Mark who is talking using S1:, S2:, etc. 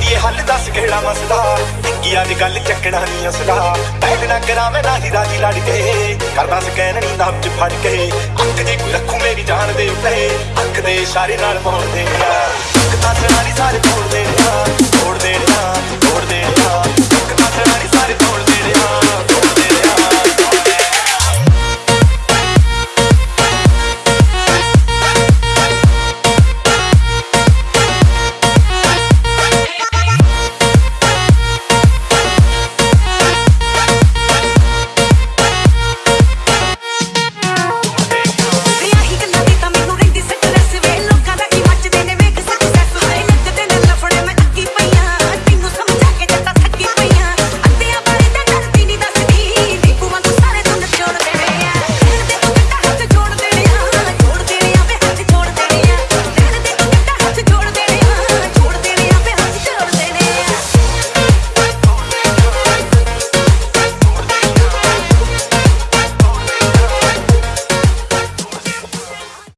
S1: ਕੱਢੀਏ ਹੱਲ ਦੱਸ ਕਿਹੜਾ ਮਸਲਾ? ਟਿੱਕੀ ਅੱਜ ਗੱਲ ਚੱਕਣਾ ਨਹੀਂ ਅਸਲਾ। ਪਹਿਲ ਨਾ ਕਰਾਵੇਂ ਨਾ ਹੀ ਰਾਜੀ ਲੜ ਕੇ। ਕਰਦਾ ਸਕੈਨ ਨਹੀਂ ਨਾਮ ਚ ਫੜ ਕੇ। ਅੱਖ ਦੀ ਕੋਈ ਰੱਖੂ ਮੇਰੀ ਜਾਨ ਦੇ ਉੱਤੇ। ਅੱਖ ਦੇ ਇਸ਼ਾਰੇ ਨਾਲ ਪਾਉਣ ਦੇ ਯਾਰ ਅੱਖ ਤਾਂ ਸਰਾਣੀ ਸਾਰੇ ਤੋੜ ਦੇ ਯਾਰ